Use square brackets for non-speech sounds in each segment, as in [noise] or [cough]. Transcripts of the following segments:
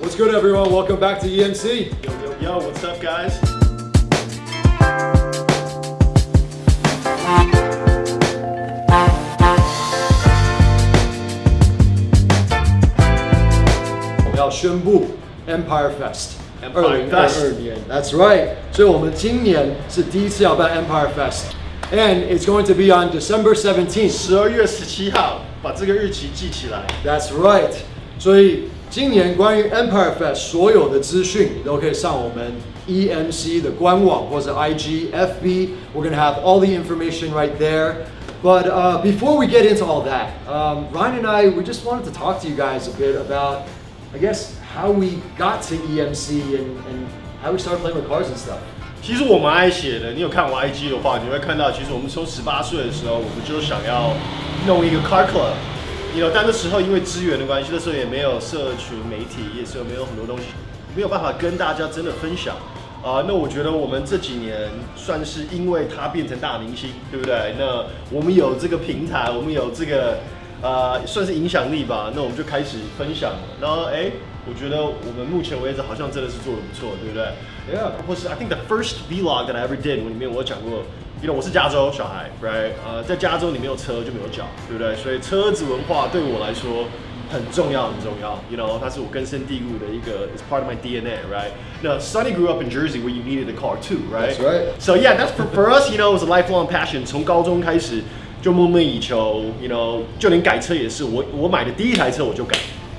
What's good, everyone? Welcome back to EMC. Yo, yo, yo, what's up, guys? Empire Fest。 Empire Fest 二年，That's right。所以我们今年是第一次要办 Empire Fest，and it's going to be on December 17th。十二月十七号，把这个日期记起来。 That's right。所以 今年关于 Empire Fest 所有的资讯你都可以上我们 EMC 的官网或者 IG、FB。We're gonna have all the information right there. But uh, before we get into all that, um, Ryan and I we just wanted to talk to you guys a bit about, I guess, how we got to EMC and, and how we started playing with cars and stuff. 其实我蛮爱写的，你有看我 IG 的话，你会看到，其实我们从十八岁的时候，我们就想要弄一个 car club。 但那时候因为资源的关系，那时候也没有社群媒体，也是没有很多东西，没有办法跟大家真的分享。啊、那我觉得我们这几年算是因为他变成大明星，对不对？那我们有这个平台，我们有这个呃，算是影响力吧。那我们就开始分享了。然后哎，我觉得我们目前为止好像真的是做的不错，对不对 Yeah. 或是 I think the first vlog that I ever did 里面我讲过，you know 我是加州小孩，right？呃，在加州你没有车就没有脚，对不对？所以车子文化对我来说很重要，很重要。You know，它是我根深蒂固的一个，it's part of my DNA，right？那 Sonny grew up in Jersey where you needed a car too, right? That's right. So yeah, that's for for us, you know, it was a lifelong passion. 从高中开始就梦寐以求，you know，就连改车也是，我我买的第一台车我就改，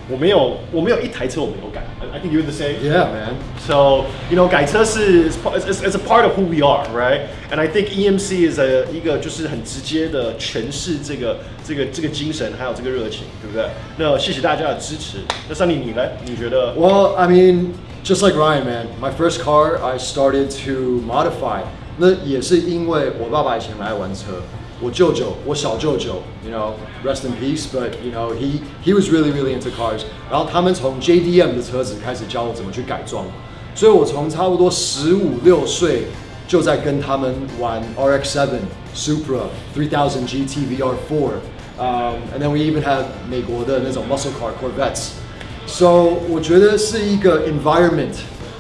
我没有我没有一台车我没有改。I I think you're the same. Yeah, man. So you know，改车是 it's, it's, it's a part of who we are, right? And I think EMC is a 一个就是很直接的诠释这个这个这个精神，还有这个热情，对不对？那谢谢大家的支持。那三里你呢？你觉得？ Well, I mean, just like Ryan, man, my first car I started to modify. 那也是因为我爸爸以前很爱玩车， 我舅舅，我小舅舅，you know, rest in peace, but you know, he he was really really into cars. 然后他们从 JDM 的车子开始教我怎么去改装，所以我从差不多十五六岁就在跟他们玩 RX-7, Supra, 3000 GT VR4, um, and then we even had 美国的那种 muscle car Corvettes. So 我觉得是一个 environment。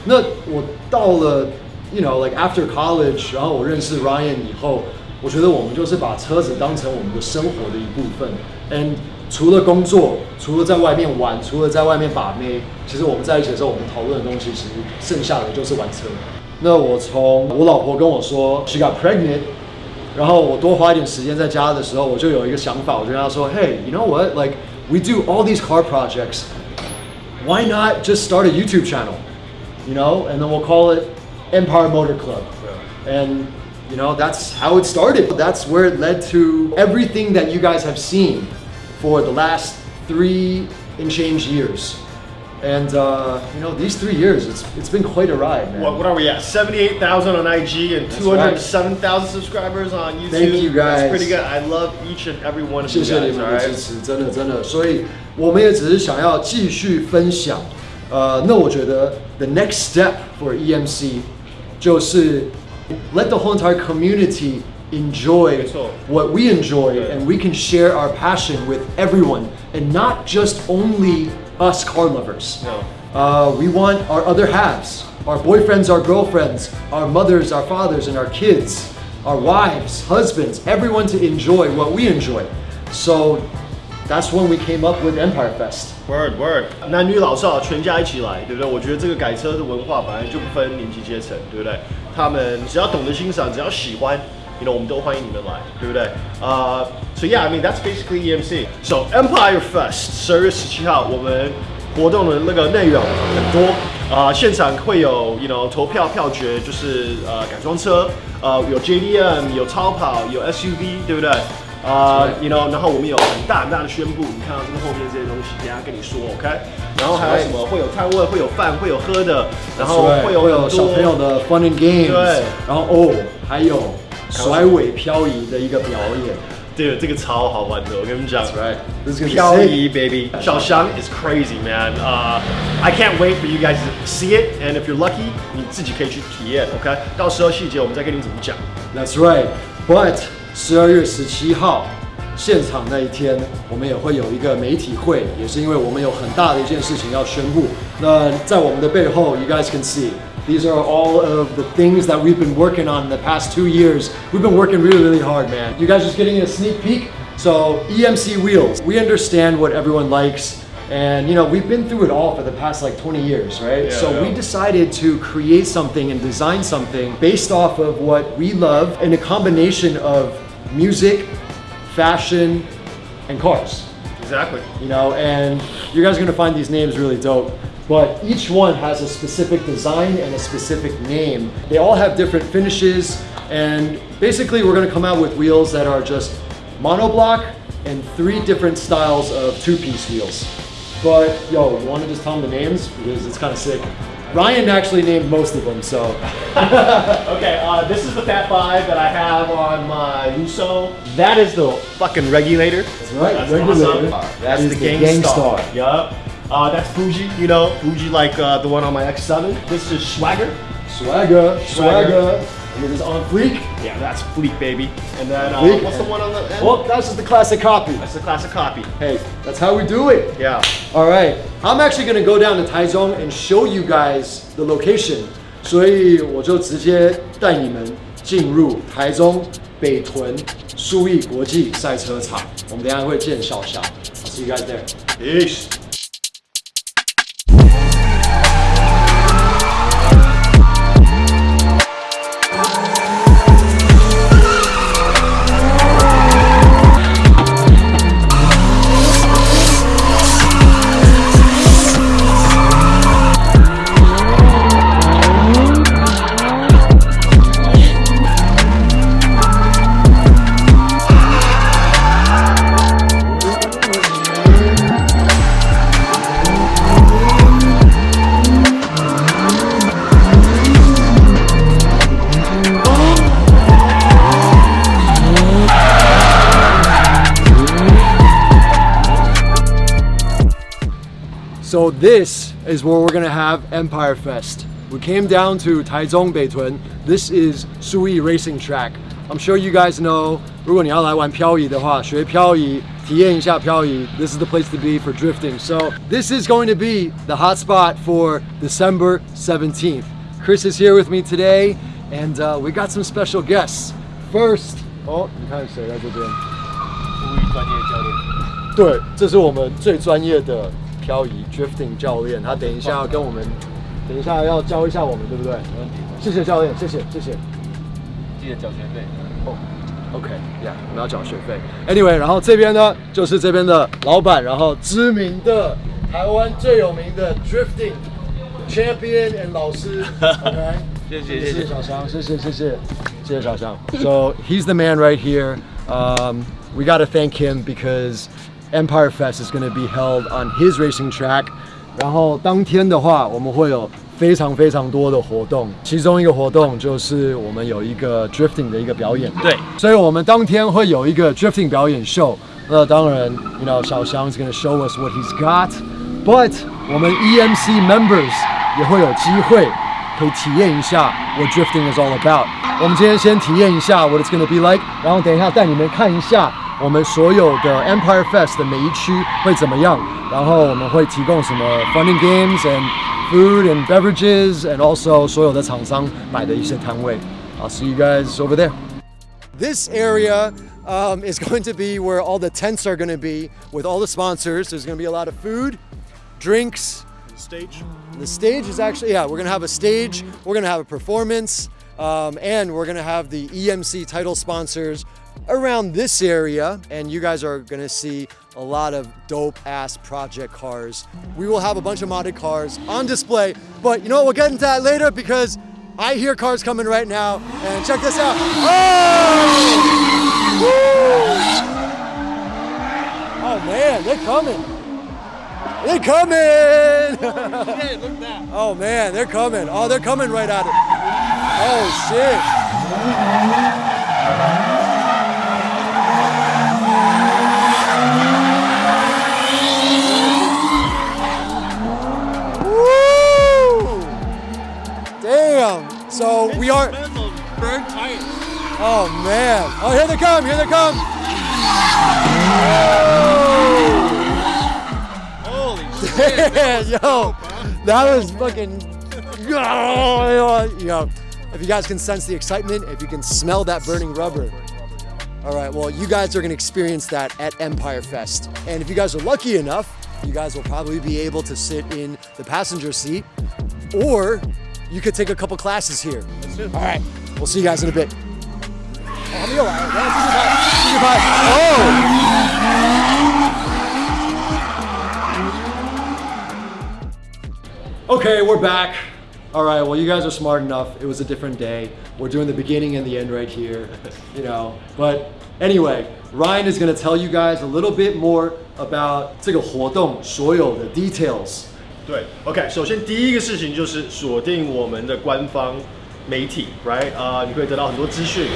那我到了，you know like after college，然后我认识 Ryan 以后， 我觉得我们就是把车子当成我们的生活的一部分。And 除了工作，除了在外面玩，除了在外面把妹，其实我们在一起的时候，我们讨论的东西，其实剩下的就是玩车。那我从我老婆跟我说 she got pregnant，然后我多花一点时间在家的时候，我就有一个想法，我就跟她说，Hey，you know what？Like we do all these car projects。why not just start a YouTube channel? You know, and then we'll call it Empire Motor Club. And you know, that's how it started. That's where it led to everything that you guys have seen for the last three and change years. And uh, you know, these three years, it's it's been quite a ride, man. What, what are we at? 78,000 on IG and That's 207,000 subscribers on YouTube. Thank you, guys. That's pretty good. I love each and every one of you 谢谢你 guys, 们 all 的 right? 支持，真的真的，所以我们也只是想要继续分享。呃，那我觉得 the next step for EMC 就是 let the whole entire community enjoy 没错 what we enjoy 对 and we can share our passion with everyone and not just only us car lovers. No. Uh, we want our other halves, our boyfriends, our girlfriends, our mothers, our fathers, and our kids, our wives, husbands, everyone to enjoy what we enjoy. So that's when we came up with Empire Fest. Word word，男女老少全家一起来，对不对？我觉得这个改车的文化本来就不分年纪阶层，对不对？ 他们只要懂得欣赏，只要喜欢，you know，我们都欢迎你们来，对不对？呃、so yeah, I mean that's basically EMC. So Empire Fest 十二月十七号，我们活动的那个内容很多啊、现场会有 you know 投票票决，就是呃改装车，呃有 JDM，有超跑，有 SUV，对不对？啊、y o u know，然后我们有很大很大的宣布，你看到这个后面这些东西，等下跟你说，OK？然后还有什么？会有摊位，会有饭，会有喝的，然后会有会有很多小朋友的 fun and games，对然后哦，还有甩尾漂移的一个表演。对，这个超好玩的，我跟你们讲。 That's right. This is gonna be 漂 sick. 移，baby！小翔 is crazy, man. Uh, I can't wait for you guys to see it, and if you're lucky，你自己可以去体验，OK？到时候细节我们再跟你怎么讲。 That's right. But 十二月十七号 现场那一天，我们也会有一个媒体会，也是因为我们有很大的一件事情要宣布。那在我们的背后，you guys can see. These are all of the things that we've been working on in the past two years. We've been working really, really hard, man. You guys just getting a sneak peek? So, EMC wheels. We understand what everyone likes. And you know, we've been through it all for the past like 20 years, right? Yeah, so yeah. we decided to create something and design something based off of what we love and a combination of music, fashion, and cars. Exactly. You know, and you guys are gonna find these names really dope. But each one has a specific design and a specific name. They all have different finishes, and basically, we're gonna come out with wheels that are just monoblock and three different styles of two-piece wheels. But yo, you want to just tell them the names because it's kind of sick. Ryan actually named most of them, so [laughs] Okay, uh, this is the Fat Five that I have on my Lusso. That is the fucking regulator. that's right. That's regulator. awesome. That's is the, the Gangstar. Gangstar. Yup. Uh, that's Fuji, you know, Fuji like uh, the one on my X7. This is Swagger. Swagger, Swagger. swagger. It is on Fleek. Yeah, that's Fleek, baby. And then uh, what's the one on the end? Well, that's just the classic copy. That's the classic copy. Hey, that's how we do it. Yeah. All right. I'm actually going to go down to Taichung and show you guys the location. 所以我就直接带你们进入台中北屯苏益国际赛车场。我们等下会见小霞。I'll see you guys there. Peace. So this is where we're gonna have Empire Fest. We came down to Taichung Beitun. This is Sui Racing Track. I'm sure you guys know, 如果你要来玩漂移的话,学漂移,体验一下漂移, this is the place to be for drifting. So this is going to be the hot spot for December 17th. Chris is here with me today and uh, we got some special guests. First, oh, 你看谁在这边？对，这是我们最专业的漂移 drifting 教练，他等一下要跟我们，等一下要教一下我们，对不对？没问题。谢谢教练，谢谢谢谢。记得缴学费。哦，OK，Yeah，、我们要缴学费。Anyway，然后这边呢就是这边的老板，然后知名的台湾最有名的 drifting champion and 老师，OK，[laughs] 谢谢谢谢小香，谢谢谢谢谢谢小香。So he's the man right here. Um, we got to thank him because Empire Fest is going to be held on his racing track. 然后当天的话，我们会有非常非常多的活动，其中一个活动就是我们有一个 drifting 的一个表演。对所以我们当天会有一个 drifting 表演秀。那当然，you know，小翔 is going to show us what he's got。But 我们 EMC members 也会有机会可以体验一下 what drifting is all about。我们今天先体验一下 what it's going to be like，然后等一下带你们看一下 我们所有的 Empire Fest 的每一区会怎么样，然后我们会提供什么 funny games and food and beverages and also 所有的厂商摆的一些摊位。I'll see you guys over there. This area um, is going to be where all the tents are going to be with all the sponsors. There's going to be a lot of food, drinks. Stage. The stage is actually, yeah, we're going to have a stage, we're going to have a performance, um, and we're going to have the EMC title sponsors around this area. And you guys are going to see a lot of dope ass project cars. We will have a bunch of modded cars on display, but you know what? We'll get into that later because I hear cars coming right now. And check this out. Oh! Woo! Oh man, they're coming. They're coming! [laughs] oh man, they're coming. Oh, they're coming right at it. Oh shit. Woo! Damn. So we are. Oh man. Oh, here they come. Here they come. Holy [laughs] shit! Yo, that was fucking. [laughs] Yo, if you guys can sense the excitement, if you can smell that burning rubber. All right, well, you guys are gonna experience that at Empire Fest. And if you guys are lucky enough, you guys will probably be able to sit in the passenger seat or you could take a couple classes here. All right, we'll see you guys in a bit. Oh! Okay, we're back All right, well, you guys are smart enough. It was a different day. We're doing the beginning and the end right here, you know. But anyway, Ryan is going to tell you guys a little bit more about 这个活动所有的 details. 对，OK，首先第一个事情就是锁定我们的官方媒体，right？啊、你可以得到很多资讯。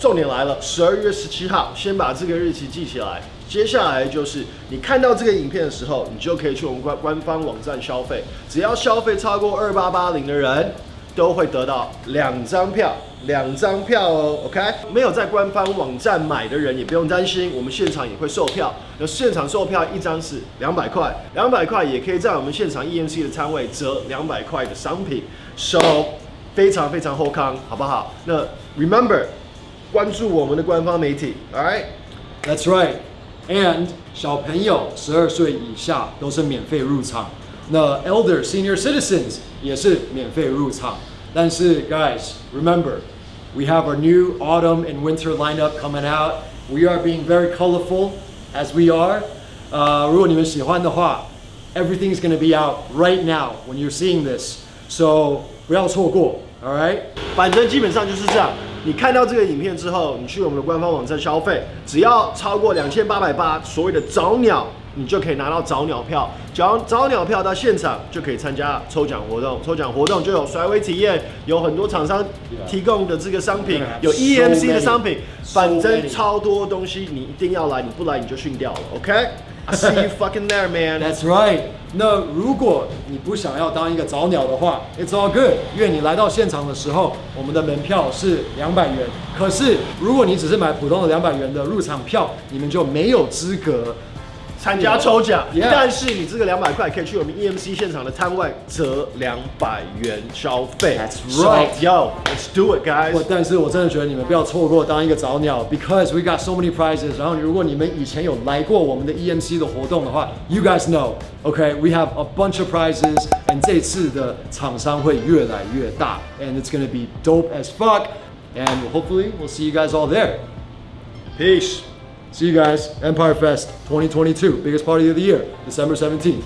重点来了，十二月十七号，先把这个日期记起来。 接下来就是你看到这个影片的时候，你就可以去我们官官方网站消费，只要消费超过二八八零的人，都会得到两张票，两张票哦，OK？没有在官方网站买的人也不用担心，我们现场也会售票。那现场售票一张是两百块，两百块也可以在我们现场 EMC 的摊位折两百块的商品，收非常非常后康，好不好？那 Remember 关注我们的官方媒体，All right？That's right. And 小朋友十二岁以下都是免费入场，那 elder senior citizens 也是免费入场。但是 guys, remember, we have our new autumn and winter lineup coming out. We are being very colorful as we are. 呃，如果你们喜欢的话，everything's gonna be out right now when you're seeing this. So 不要错过，all right? 反正基本上就是这样。 你看到这个影片之后，你去我们的官方网站消费，只要超过两千八百八，所谓的早鸟，你就可以拿到早鸟票。早早鸟票到现场就可以参加抽奖活动，抽奖活动就有甩尾体验，有很多厂商提供的这个商品，有 EMC 的商品，反正超多东西，你一定要来，你不来你就训掉了 I see you fucking there, man. That's right. 那如果你不想要当一个早鸟的话，It's all good，愿你来到现场的时候，我们的门票是两百元。可是如果你只是买普通的两百元的入场票，你们就没有资格参加抽奖但是你这个两百块可以去我们 EMC 现场的摊位折两百元消费。That's right. Yo, let's do it, guys. 我但是我真的觉得你们不要错过当一个早鸟，because we got so many prizes。然后如果你们以前有来过我们的 EMC 的活动的话，you guys know，OK，we、have a bunch of prizes，and 这次的厂商会越来越大，and it's gonna be dope as fuck，and hopefully we'll see you guys all there。Peace. See you guys, Empire Fest 2022, biggest party of the year, December 17th.